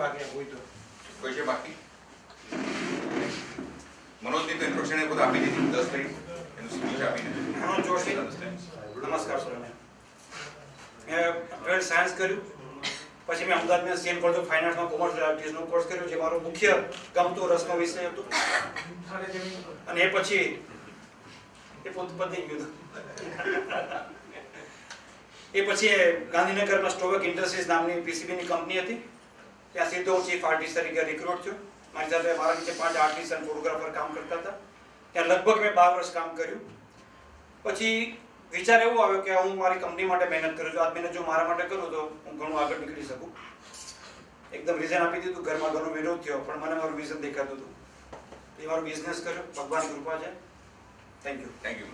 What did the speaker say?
કોઈ છે બાકી? મનોજની તો ઇન્ટ્રોડક્શન એ બધું આપી દીધી. દસ મિનિટ એનું સ્પીચ આપી દીધું. મનોજ જોશી. નમસ્કાર સર મેં ટ્વેલ્થ સાયન્સ કર્યું. પછી મેં અમદાવાદમાં સીએમ કોલેજ ઓફ ફાઇનાન્સમાં કોમર્સ આર્ટિસ્ટનો કોર્સ કર્યો જે મારો મુખ્ય ગમતો રસનો વિષય હતો. અને એ પછી એ પોત પતી ગયું. એ પછી ગાંધીનગરમાં સ્ટોવક ઇન્ડસ્ટ્રીઝ નામની પીસીબીની કંપની હતી. ત્યાં સીધો હું ચીફ આર્ટિસ્ટ તરીકે રિક્રુટ થયો. મારી સાથે મારા નીચે પાંચ આર્ટિસ્ટ અને ફોટોગ્રાફર કામ કરતા હતા. ત્યાં લગભગ મેં બાર વર્ષ કામ કર્યું. પછી વિચાર એવો આવ્યો કે હું મારી કંપની માટે મહેનત કરું છું. આ મહેનત જો મારા માટે કરું તો હું ઘણું આગળ નીકળી શકું. એકદમ રીઝન આપી દીધું, ઘરમાં ઘણો વિરોધ થયો, પણ મને મારું વિઝન દેખાતું હતું. એ મારો બિઝનેસ કર્યો. ભગવાન કૃપા છે. Thank you thank you